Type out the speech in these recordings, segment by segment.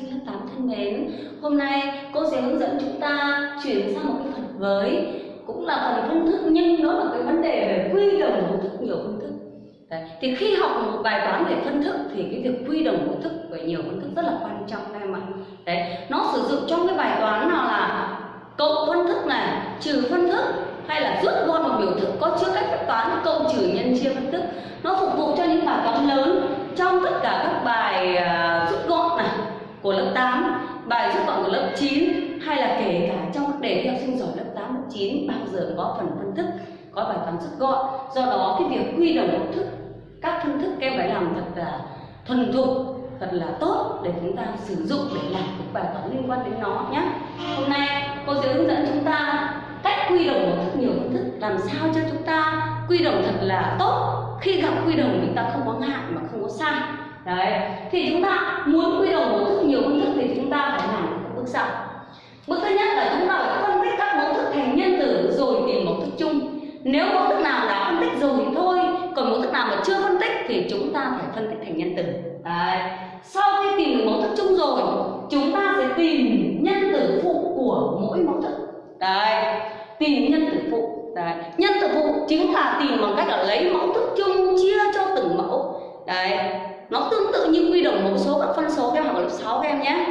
sinh lớp 8 thân mến Hôm nay cô sẽ hướng dẫn chúng ta chuyển sang một cái phần mới Cũng là phần phân thức nhưng nó là cái vấn đề về quy đồng mẫu thức nhiều phân thức Đấy. Thì khi học một bài toán về phân thức thì cái việc quy đồng mẫu thức về nhiều phân thức rất là quan trọng các em ạ Đấy, nó sử dụng trong cái bài toán nào là cộng phân thức này, trừ phân thức hay là rút gọn một biểu thức có chứa cách phép toán cộng trừ nhân chia phân thức nó phục vụ cho những bài toán lớn trong tất cả các bài uh, rút gọn này của lớp 8 bài rút gọn của lớp 9 hay là kể cả trong các đề thi học sinh giỏi lớp 8 lớp 9 bao giờ có phần phân thức có bài toán rút gọn. Do đó, cái việc quy đồng mẫu thức, các phân thức các em phải làm thật là thuần thục, thật là tốt để chúng ta sử dụng để làm các bài toán liên quan đến nó nhé. Hôm nay, cô sẽ hướng dẫn chúng ta cách quy đồng một thức nhiều phân thức, làm sao cho chúng ta quy đồng thật là tốt. Khi gặp quy đồng chúng ta không có ngại mà không có sai đấy. Thì chúng ta muốn quy đồng một thức, nhiều công thức thì chúng ta phải làm các bước sau. Bước thứ nhất là chúng ta phải phân tích các mẫu thức thành nhân tử rồi tìm mẫu thức chung. Nếu mẫu thức nào đã phân tích rồi thì thôi, còn mẫu thức nào mà chưa phân tích thì chúng ta phải phân tích thành nhân tử đấy. Sau khi tìm được mẫu thức chung rồi, chúng ta sẽ tìm nhân tử phụ của mỗi mẫu thức. Đấy. Tìm nhân tử phụ. Đấy. Nhân tử phụ chính là tìm bằng cách là lấy mẫu thức chung chia cho từng mẫu. Đấy nó tương tự như quy đồng mẫu số các phân số các em học ở lớp 6 các em nhé.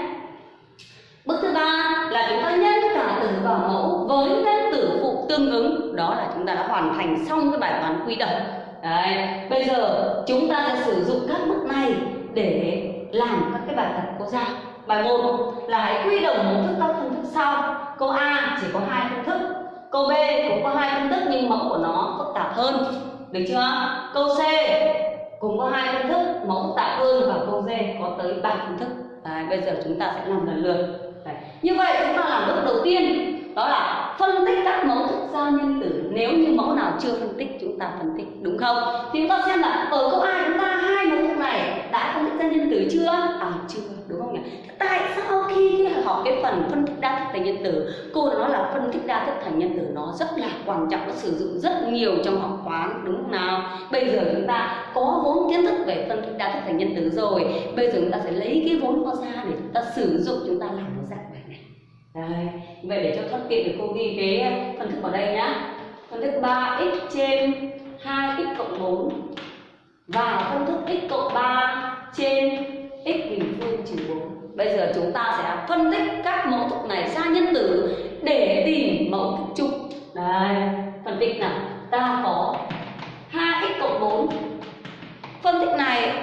Bước thứ ba là chúng ta nhân cả tử và mẫu với nhân tử phụ tương ứng. Đó là chúng ta đã hoàn thành xong cái bài toán quy đồng. Đấy, bây giờ chúng ta sẽ sử dụng các bước này để làm các cái bài tập cô giao bài 1 là hãy quy đồng mẫu thức các phương thức sau. Câu A chỉ có hai phương thức. Câu B cũng có hai phương thức nhưng mẫu của nó phức tạp hơn. Được chưa? Câu C cùng có hai phương thức mẫu tạ ơn và câu D có tới ba phương thức. Đấy, bây giờ chúng ta sẽ làm lần lượt. Đấy. như vậy chúng ta làm bước đầu tiên đó là phân tích các mẫu thức giao nhân tử. Nếu như mẫu nào chưa phân tích chúng ta phân tích đúng không? Thì chúng ta xem là ở câu A chúng ta hai mẫu thức này đã phân tích ra nhân tử chưa? À chưa, đúng không nhỉ tại sao khi học cái phần phân tích đa thức thành nhân tử cô nói là phân tích đa thức thành nhân tử nó rất là quan trọng, nó sử dụng rất nhiều trong học toán, đúng không nào? Bây giờ chúng ta có vốn kiến thức về phân tích đa thức thành nhân tử rồi, bây giờ chúng ta sẽ lấy cái vốn đó ra để chúng ta sử dụng, chúng ta làm nó dạng bài này. Đấy. vậy để cho thuận tiện thì cô ghi cái phân thức vào đây nhá. Phân thức 3x trên 2x cộng 4 và phân thức x cộng 3 trên x bình phương trừ 4 Bây giờ chúng ta sẽ phân tích các mẫu thức này ra nhân tử để tìm mẫu thức chung. Đây, phân tích nào. Ta có 2x cộng 4. Phân tích này,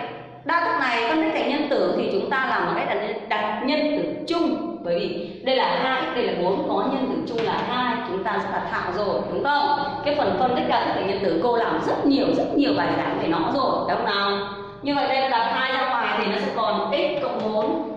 đa thức này phân tích thành nhân tử thì chúng ta làm một cách đặt nhân tử chung. Bởi vì đây là 2x, đây là 4, có nhân tử chung là 2, chúng ta sẽ đặt thạo rồi, đúng không? Cái phần phân tích đa thức thành nhân tử cô làm rất nhiều, rất nhiều bài giảng về nó rồi, đúng không nào? Như vậy đây là đặt hai ra ngoài thì nó sẽ còn x cộng 4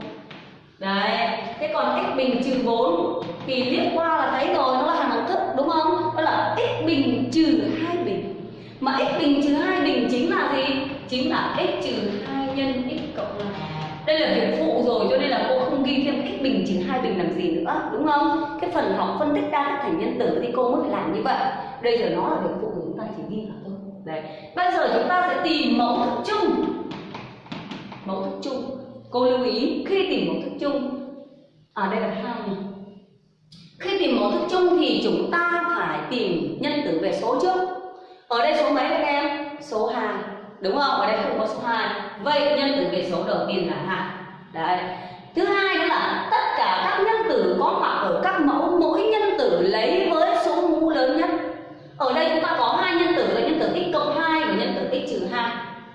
Đấy, thế còn x bình trừ 4 thì liếc qua là thấy rồi nó là hàng đẳng thức đúng không? Đó là x bình trừ hai bình. Mà x bình trừ hai bình chính là gì? Chính là x trừ hai nhân x cộng là Đây là việc phụ rồi cho nên là cô không ghi thêm x bình trừ hai bình làm gì nữa, đúng không? Cái phần học phân tích đa thức thành nhân tử thì cô mới phải làm như vậy. Bây giờ nó là việc phụ chúng ta chỉ ghi vào thôi. Đấy. Bây giờ chúng ta sẽ tìm mẫu thức chung. Mẫu thức chung. Cô lưu ý khi tìm mẫu thức chung ở à, đây là hai này. Khi tìm mẫu thức chung thì chúng ta phải tìm nhân tử về số trước. Ở đây số mấy các em? Số 2 đúng không? Ở đây không có số 2 vậy nhân tử về số đầu tiên là hai. đấy. Thứ hai nữa là tất cả các nhân tử có mặt ở các mẫu mỗi nhân tử lấy với số mũ lớn nhất. Ở đây chúng ta có hai nhân tử là nhân tử x cộng hai và nhân tử x trừ 2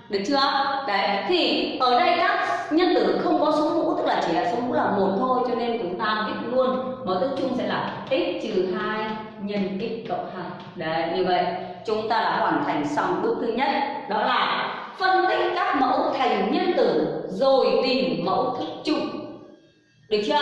được chưa? Đấy, thì ở đây các nhân tử không có số mũ, tức là chỉ là số mũ là một thôi, cho nên chúng ta viết luôn. Mẫu thức chung sẽ là x trừ hai nhân x cộng hai. Đấy, như vậy chúng ta đã hoàn thành xong bước thứ nhất. Đó là phân tích các mẫu thành nhân tử rồi tìm mẫu thức chung. Được chưa?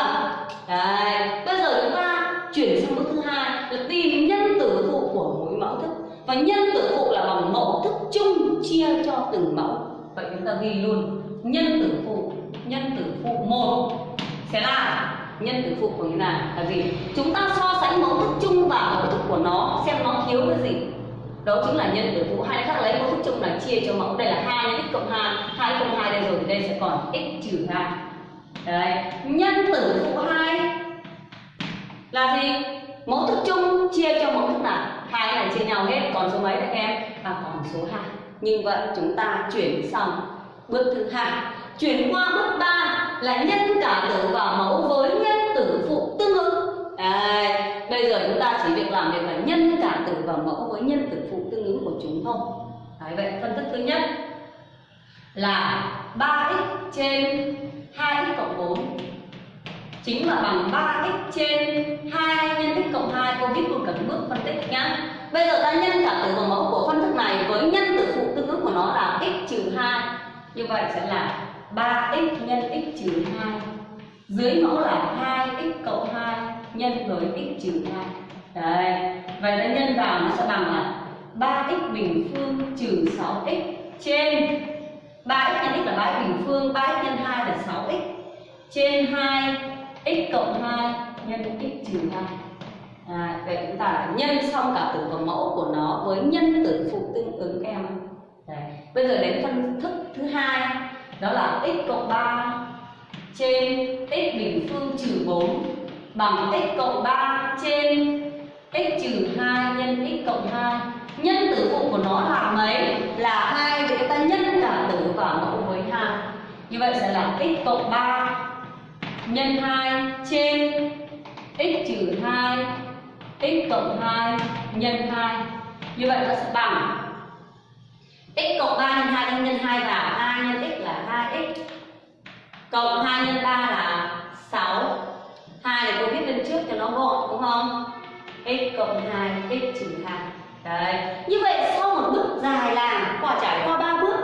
Đấy, bây giờ chúng ta chuyển sang bước thứ hai, là tìm nhân tử phụ của mỗi mẫu thức và nhân tử phụ là bằng mẫu thức chung chia cho từng mẫu. Vậy chúng ta ghi luôn, nhân tử phụ, nhân tử phụ một. Sẽ là nhân tử phụ của như nào? Là gì? Chúng ta so sánh mẫu thức chung và mẫu thức của nó, xem nó thiếu cái gì. Đó chính là nhân tử phụ. Hai khác lấy mẫu thức chung là chia cho mẫu. Đây là hai nhân x cộng hai hai cộng hai đây rồi. Thì đây sẽ còn x trừ hai. Đấy. Nhân tử phụ hai là gì? Mẫu thức chung chia cho mẫu thức nào? Hai này chia nhau hết còn số mấy các em? Và còn số 2 như vậy chúng ta chuyển xong bước thứ hai. Chuyển qua bước 3 là nhân cả tử vào mẫu với nhân tử phụ tương ứng. Đấy, bây giờ chúng ta chỉ việc làm việc là nhân cả tử vào mẫu với nhân tử phụ tương ứng của chúng thôi. Đấy, vậy phân tích thứ nhất là 3x trên 2x cộng 4 chính là bằng 3x trên 2 nhân x cộng 2 cô viết luôn cả cái bước phân tích nhá. Bây giờ ta nhân cả tử và mẫu của phân thức này với nhân tử phụ tương ứng của nó là x trừ 2 như vậy sẽ là 3x nhân x trừ 2 dưới mẫu là 2x cộng 2 nhân với x trừ 2 đấy vậy ta nhân vào nó sẽ bằng là 3x bình phương trừ 6x trên 3x nhân x là 3x bình phương 3x nhân 2 là 6x trên 2 x cộng 2 nhân x trừ 2 à, vậy chúng ta đã nhân xong cả tử và mẫu của nó với nhân tử phụ tương ứng em Đấy. bây giờ đến phân thức thứ hai. Đó là x cộng 3 trên x bình phương trừ 4 bằng x cộng 3 trên x trừ 2 nhân x cộng 2 nhân tử phụ của nó là mấy? Là hai để ta nhân cả tử và mẫu với 2 như vậy sẽ là x cộng 3 nhân 2 trên x trừ 2 x cộng 2 nhân 2 như vậy nó sẽ bằng. X cộng 3 nhân 2 nhân 2 và 2 nhân x là 2x cộng 2 nhân 3 là 6 2 này cô viết lên trước cho nó gọn, đúng không? X cộng 2 x trừ 2 đấy. Như vậy sau một bước dài làm quả trải qua ba bước.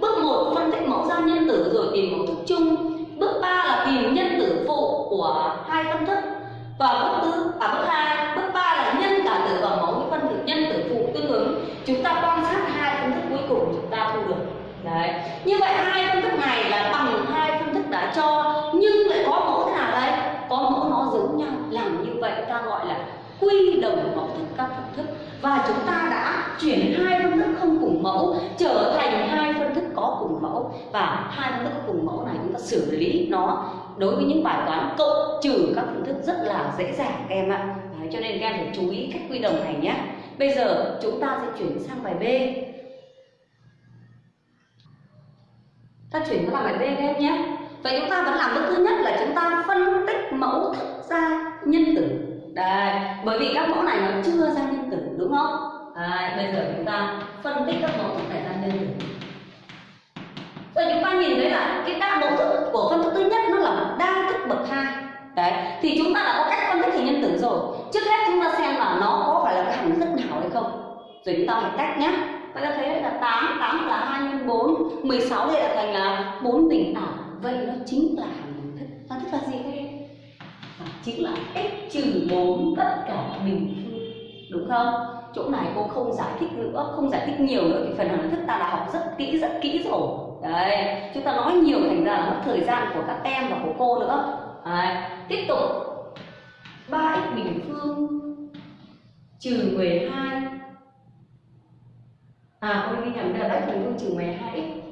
Bước 1 phân tích mẫu ra nhân tử rồi tìm mẫu thức chung bước 3 là tìm nhân tử phụ của hai phân thức. Và bước tư à bước hai, bước ba là nhân cả tử và mẫu với phân tử nhân tử phụ tương ứng, chúng ta quan sát hai phân thức cuối cùng chúng ta thu được. Đấy. Như vậy hai phân thức này là bằng hai phân thức đã cho, nhưng lại có mẫu thế nào đây? Có mẫu nó giống nhau. Làm như vậy ta gọi là quy đồng mẫu thức các phân thức. Và chúng ta đã chuyển hai phân thức không cùng mẫu, trở thành hai phân thức có cùng mẫu. Và hai phân thức cùng mẫu này xử lý nó đối với những bài toán cộng trừ các phương thức rất là dễ dàng các em ạ. Đấy, cho nên các em phải chú ý cách quy đồng này nhé. Bây giờ chúng ta sẽ chuyển sang bài B. Ta chuyển sang bài B các em nhé. Vậy chúng ta vẫn làm bước thứ nhất là chúng ta phân tích mẫu thức ra nhân tử. Đấy. bởi vì các mẫu này nó chưa ra nhân tử đúng không? Đấy, bây giờ chúng ta phân tích các mẫu thức này ra nhân tử. Vậy chúng ta nhìn thấy là cái đa mẫu thức của phân thức thứ nhất nó là đa thức bậc hai. Đấy, thì chúng ta đã có cách phân tích hình nhân tử rồi. Trước hết chúng ta xem là nó có phải là cái hằng thức nào hay không. Rồi chúng ta phải cách nhé Vậy ta thấy là 8, 8 là 2 nhân 4 16 đây là thành là 4 bình tả. Vậy nó chính là hằng thức. Hằng thức là gì các em? À, chính là x trừ 4 tất cả bình phương. Đúng không? Chỗ này cô không giải thích nữa, không giải thích nhiều nữa Thì phần hằng thức ta đã học rất kỹ, rất kỹ rồi đấy, chúng ta nói nhiều thành ra là mất thời gian của các em và của cô nữa. Đấy. tiếp tục. 3x bình phương trừ 12 à cô ghi nhầm đây là 3x bình phương trừ 12x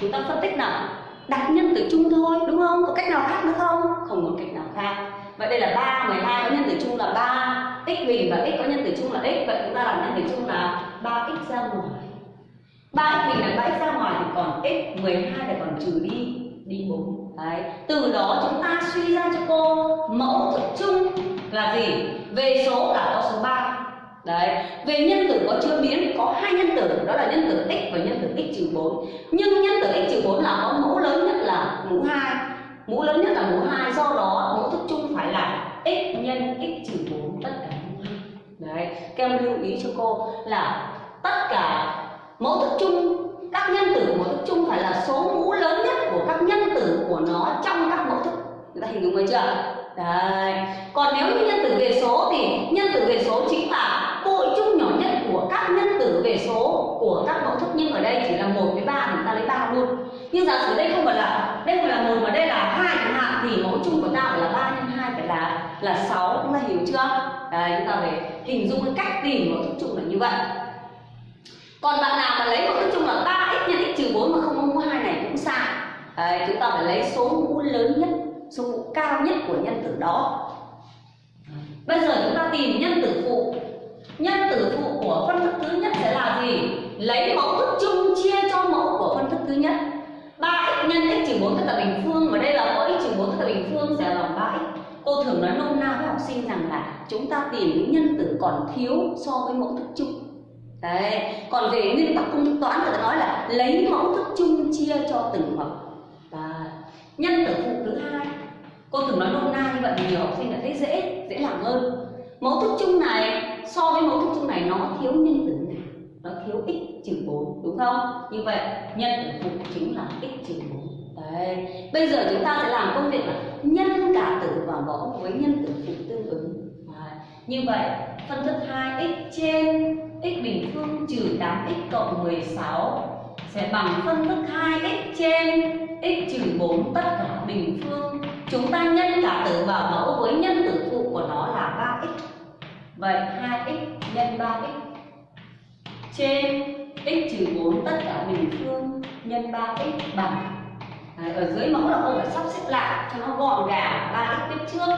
chúng ta phân tích nào? Đặt nhân tử chung thôi, đúng không? Có cách nào khác nữa không? Không có cách nào khác. Vậy đây là 3 12 có nhân tử chung là 3 x bình và x có nhân tử chung là x. Vậy chúng ta làm nhân tử chung là 3x ra ngoài. 3x bình là 3x ra còn x 12 là còn trừ đi đi 4 Đấy. Từ đó chúng ta suy ra cho cô mẫu thức chung là gì? Về số là có số 3 Đấy, về nhân tử có chưa biến có hai nhân tử đó là nhân tử x và nhân tử x trừ 4 Nhưng nhân tử x trừ 4 là có mẫu lớn nhất là mũ 2 Mũ lớn nhất là mũ 2 do đó mẫu thức chung phải là x nhân x trừ 4 tất cả mũ 2 Đấy, các em lưu ý cho cô là tất cả mẫu thức chung các nhân tử của mẫu thức chung phải là số mũ lớn nhất của các nhân tử của nó trong các mẫu thức. Người ta hình dung rồi chưa? Đấy. Còn nếu như nhân tử về số thì nhân tử về số chính là cội chung nhỏ nhất của các nhân tử về số của các mẫu thức. Nhưng ở đây chỉ là một với ba chúng ta lấy ba luôn. Nhưng giả sử đây không phải là, đây phải là một mà đây là hai chẳng hạn, thì mẫu chung của ta phải là ba nhân hai phải là là sáu. Chúng ta hiểu chưa? Đấy, chúng ta phải hình dung cái cách tìm mẫu thức chung là như vậy còn bạn nào mà lấy mẫu thức chung là 3x nhân x trừ 4 mà không có mũ 2 này cũng sai. Đấy, chúng ta phải lấy số mũ lớn nhất số mũ cao nhất của nhân tử đó. Bây giờ chúng ta tìm nhân tử phụ. Nhân tử phụ của phân thức thứ nhất sẽ là gì? Lấy mẫu thức chung chia cho mẫu của phân thức thứ nhất. 3x nhân x trừ 4 tất cả bình phương và đây là có x trừ 4 tất cả bình phương sẽ là 3x cô thường nói nôm na với học sinh rằng là chúng ta tìm những nhân tử còn thiếu so với mẫu thức chung đấy. Còn về nguyên tắc công thức toán người ta nói là lấy mẫu thức chung chia cho từng mẫu. Và nhân tử phụ thứ hai, cô thường nói nôm na như vậy thì nhiều học sinh đã thấy dễ dễ làm hơn. Mẫu thức chung này, so với mẫu thức chung này nó thiếu nhân tử nào? Nó thiếu x trừ 4 đúng không? Như vậy, nhân tử phụ chính là x trừ 4 đấy. Bây giờ chúng ta sẽ làm công việc là nhân cả tử và mẫu với nhân tử phụ tương ứng. Đấy. như vậy phân thức 2x trên x bình phương trừ 8x cộng 16 sẽ bằng phân thức 2x trên x trừ 4 tất cả bình phương. Chúng ta nhân cả tử vào mẫu với nhân tử phụ của nó là 3x vậy 2x nhân 3x trên x trừ 4 tất cả bình phương nhân 3x bằng. Đấy, ở dưới mẫu là cô phải sắp xếp lại cho nó gọn gàng 3x tiếp trước.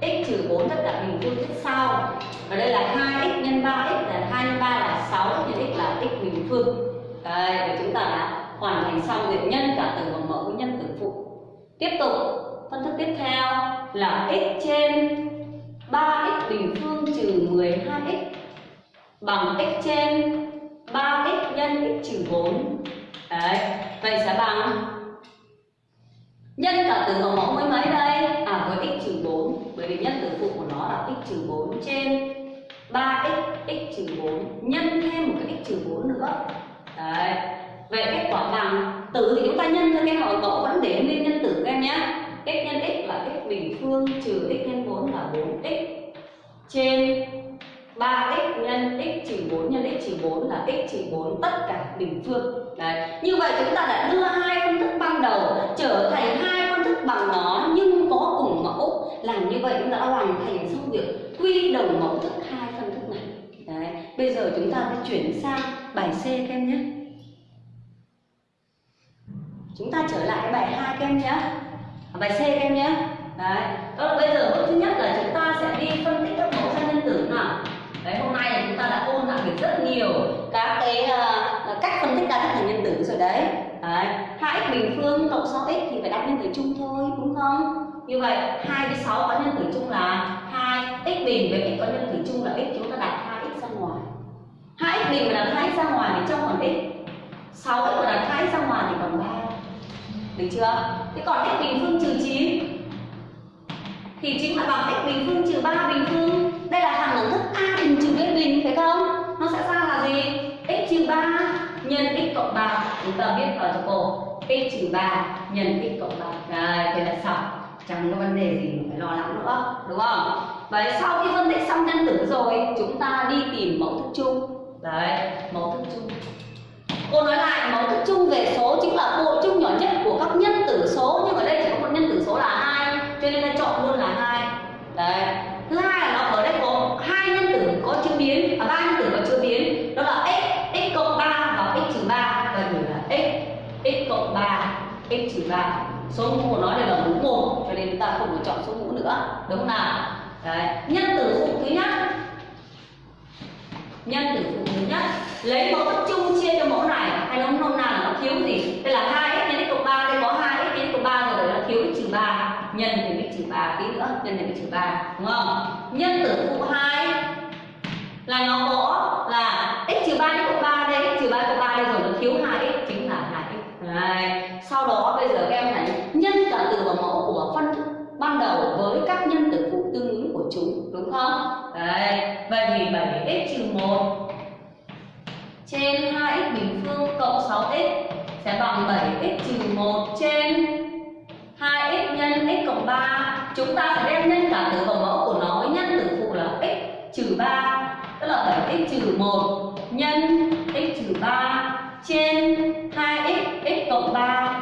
X trừ 4 tất cả bình phương tiếp sau và đây là 2x nhân 3x là 2 nhân 3 là 6 nhân x là x bình phương. Đây và chúng ta đã hoàn thành xong việc nhân cả tử và mẫu với nhân tử phụ. Tiếp tục phân thức tiếp theo là x trên 3x bình phương trừ 12x bằng x trên 3x nhân x trừ 4 Đấy, vậy sẽ bằng nhân cả tử và mẫu với mấy đây? À với x trừ 4 bởi vì nhân tử phụ của nó là x trừ 4 trên 3x x trừ 4 nhân thêm một cái x trừ 4 nữa Đấy, vậy kết quả bằng tử thì chúng ta nhân cho cái hỏi mẫu vẫn để nguyên nhân tử các em nhé x nhân x là x bình phương trừ x nhân 4 là 4x trên 3x nhân x trừ 4 nhân x trừ 4 là x trừ 4 tất cả bình phương. Đấy. Như vậy chúng ta đã đưa hai phân thức ban đầu trở thành hai phân thức bằng nó nhưng có cùng mẫu. Làm như vậy chúng ta đã hoàn thành xong việc quy đồng mẫu thức hai phân thức này. Đấy. Bây giờ chúng ta sẽ chuyển sang bài C các em nhé. Chúng ta trở lại bài 2 các em nhé. À, Bài C các em nhé. Đấy. Đó bây giờ bước thứ nhất là chúng ta sẽ đi phân tích các mẫu sang nhân tử nào. Đấy, hôm nay chúng ta đã ôn lại được rất nhiều các cái uh, cách phân tích đa thức thành nhân tử rồi đấy. Đấy, 2x bình phương cộng 6x thì phải đặt nhân tử chung thôi, đúng không? Như vậy 2 với 6 có nhân tử chung là 2, x bình với x có nhân tử chung là x, chúng ta đặt 2x bình mà đặt 2x ra ngoài thì trong còn x. 6x mà đặt 2x ra ngoài thì còn 3. Được chưa? Thế còn x bình phương trừ 9 thì chính là bằng x bình phương trừ 3 bình phương. Đây là hàng đẳng thức a bình trừ b bình, phải không? Nó sẽ ra là gì? X trừ 3 nhân x cộng 3 chúng ta biết ở cho cổ x trừ 3 nhân x cộng 3 đây, thế là xong. Chẳng có vấn đề gì phải lo lắng nữa, đúng không? Vậy sau khi phân tích xong nhân tử rồi, chúng ta đi tìm mẫu thức chung đấy, mẫu thức chung. Cô nói lại, mẫu thức chung về số chính là bộ chung nhỏ nhất của các nhân tử số, nhưng ở đây chỉ có một nhân tử số là hai, cho nên ta chọn luôn là hai. Đấy, thứ hai là nó ở đây có hai nhân tử có chưa biến à ba nhân tử có chưa biến. Đó là x x cộng ba và x trừ ba. Và gửi là x x cộng ba, x trừ ba. Số mũ của nó đây là mũ một, cho nên ta không được chọn số mũ nữa. Đúng không nào? Đấy, nhân tử phụ thứ nhất nhân tử phụ thứ nhất. Lấy mẫu thức chung chia cho mẫu này, hay nó nôm nào nó thiếu gì? Đây là hai x nhân x cộng ba, đây có hai x nhân x cộng ba rồi nó thiếu x trừ ba. Nhân thêm x trừ ba tí nữa, nhân thêm x trừ ba, đúng không? Nhân tử phụ hai là nó có là x trừ ba x cộng ba đây, x trừ ba cộng ba đây rồi, nó thiếu hai x, chính là hai x. Đấy. sau đó bây giờ các em thấy nhân cả tử và mẫu của phân thức ban đầu với đúng không? Đấy vậy thì 7x trừ 1 trên 2x bình phương cộng 6x sẽ bằng 7x trừ 1 trên 2x nhân x cộng 3 chúng ta sẽ đem nhân cả tử và mẫu của nó với nhân tử phụ là x trừ 3 tức là 7x trừ 1 nhân x trừ 3 trên 2x x cộng 3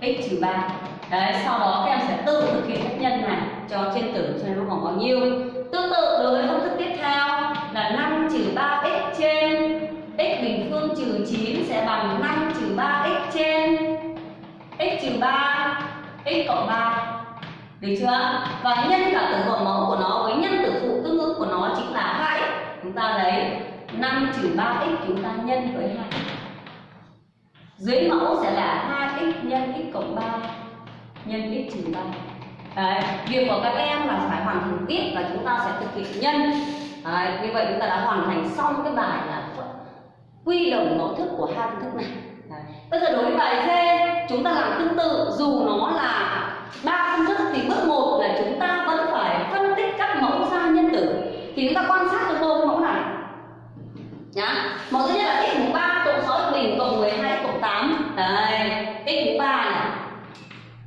x trừ 3 Đấy, sau đó các em sẽ tự thực hiện phép nhân này cho trên tử cho nó khoảng bao nhiêu. Tương tự, đối với công thức tiếp theo là 5 trừ 3x trên. X bình phương trừ 9 sẽ bằng 5 trừ 3x trên. X trừ 3 x cộng 3 được chưa? Và nhân cả tử của mẫu của nó với nhân tử phụ tương ứng của nó chính là 2 chúng ta lấy 5 trừ 3x chúng ta nhân với 2 dưới mẫu sẽ là 2x nhân x cộng 3 nhân x trừ 3 Đấy, việc của các em là phải hoàn thành tiếp và chúng ta sẽ thực hiện nhân Đấy, như vậy chúng ta đã hoàn thành xong cái bài là quy đồng mẫu thức của hai công thức này Đấy. bây giờ đối với bài C chúng ta làm tương tự dù nó là ba công thức thì bước một là chúng ta vẫn phải phân tích các mẫu ra nhân tử thì chúng ta quan sát cho tôi cái mẫu này nhá mẫu thứ nhất là x mũ ba cộng 6 bình cộng 12 cộng 8 đây x mũ ba này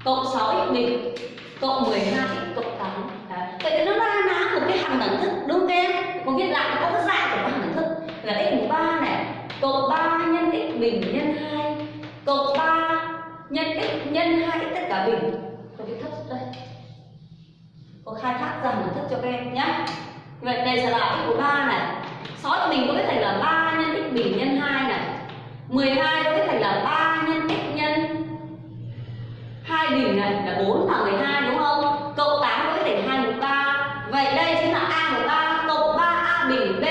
cộng 6 x bình cộng 12 x cộng 8 đấy. vậy nó ra ná một cái hàng đẳng thức đúng không em có viết lại có cái dạng của hàng đẳng thức là x mũ ba này cộng 3 nhân x bình nhân 2 cộng 3 nhân x nhân 2 x tất cả bình có viết thấp đây có khai thác dần thức cho các em nhé. Vậy đây sẽ là x của 3 này. 6 cho mình có biết thành là 3 nhân x bình nhân 2 này. 12 có biết thành là 3 nhân x nhân 2 bình này là 4 và 12 đúng không? Cộng 8 có biết thành 2 mũ 3 Vậy đây chính là A mũ 3 cộng 3A bình B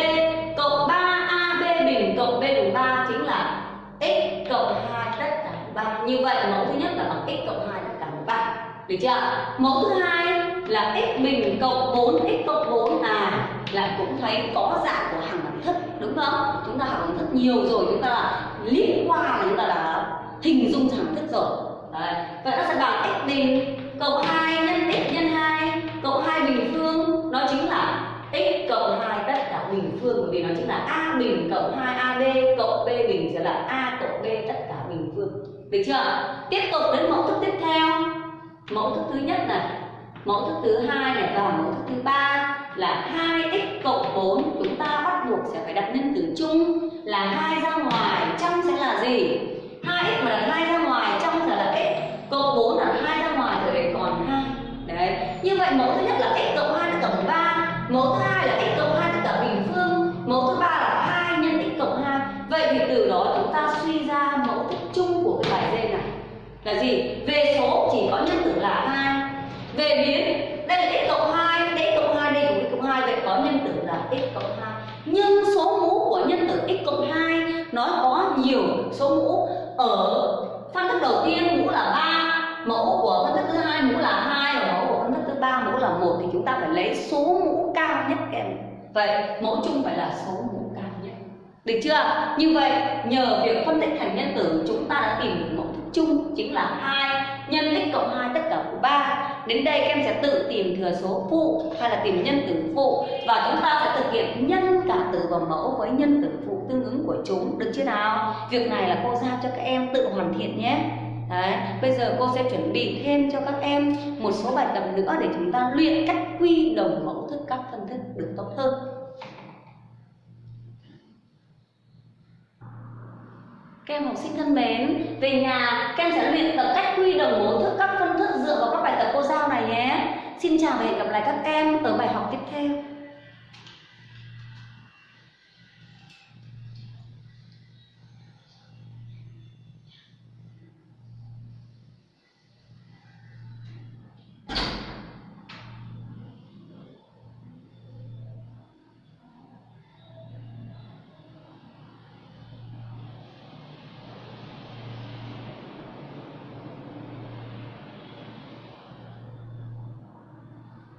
cộng 3AB bình cộng B mũ 3 chính là x cộng 2 tất cả mũ 3 Như vậy mẫu thứ nhất là bằng x cộng 2 tất cả mũ 3 Được chưa? Mẫu thứ hai là x bình cộng 4 x cộng 4 là lại cũng thấy có dạng của hàng đẳng thức đúng không? Chúng ta học đẳng thức nhiều rồi, chúng ta là liếc qua là chúng ta đã hình dung hàng thức rồi. Đấy. Vậy nó sẽ bằng x bình cộng 2 nhân x nhân 2 cộng 2 bình phương, nó chính là x cộng 2 tất cả bình phương, bởi vì nó chính là a bình cộng 2ab cộng b bình sẽ là a cộng b tất cả bình phương. Được chưa? Tiếp tục đến mẫu thức tiếp theo. Mẫu thức thứ nhất này mẫu thức thứ hai này và mẫu thức thứ ba là 2x cộng 4 chúng ta bắt buộc sẽ phải đặt nhân tử chung là hai ra ngoài trong sẽ là gì? 2x mà đặt hai ra ngoài trong sẽ là x. Cộng 4 là hai ra ngoài rồi còn 2 đấy. Như vậy mẫu thứ nhất là x cộng 2 tất cả 13 mẫu thứ hai là x cộng 2 tất cả bình phương mẫu thứ ba là 2 nhân x cộng 2 vậy thì từ đó chúng ta suy ra mẫu thức chung của cái bài D này là gì về số chỉ có nhân tử là 2 về biến đây là x cộng 2 đây x cộng 2 đây cũng x cộng 2 vậy có nhân tử là x cộng 2 nhưng số mũ của nhân tử x cộng 2 nó có nhiều số mũ ở phân thức đầu tiên mũ là 3 mẫu của phân thức thứ hai mũ là 2 và mẫu của phân thức thứ ba mũ là một thì chúng ta phải lấy số mũ cao nhất kèm vậy mẫu chung phải là số mũ cao nhất. Được chưa? Như vậy, nhờ việc phân tích thành nhân tử, chúng ta đã tìm được mẫu thức chung, chính là hai nhân x cộng 2 tất cả của 3 đến đây các em sẽ tự tìm thừa số phụ hay là tìm nhân tử phụ, và chúng ta sẽ thực hiện nhân cả tử và mẫu với nhân tử phụ tương ứng của chúng. Được chưa nào? Việc này là cô giao cho các em tự hoàn thiện nhé. Đấy, bây giờ cô sẽ chuẩn bị thêm cho các em một số bài tập nữa để chúng ta luyện cách quy đồng mẫu thức các phân thức được tốt hơn Các em học sinh thân mến, về nhà các em sẽ luyện tập cách quy đồng mẫu thức các phân thức dựa vào các bài tập cô giao này nhé. Xin chào và hẹn gặp lại các em ở bài học tiếp theo.